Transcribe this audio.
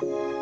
Bye.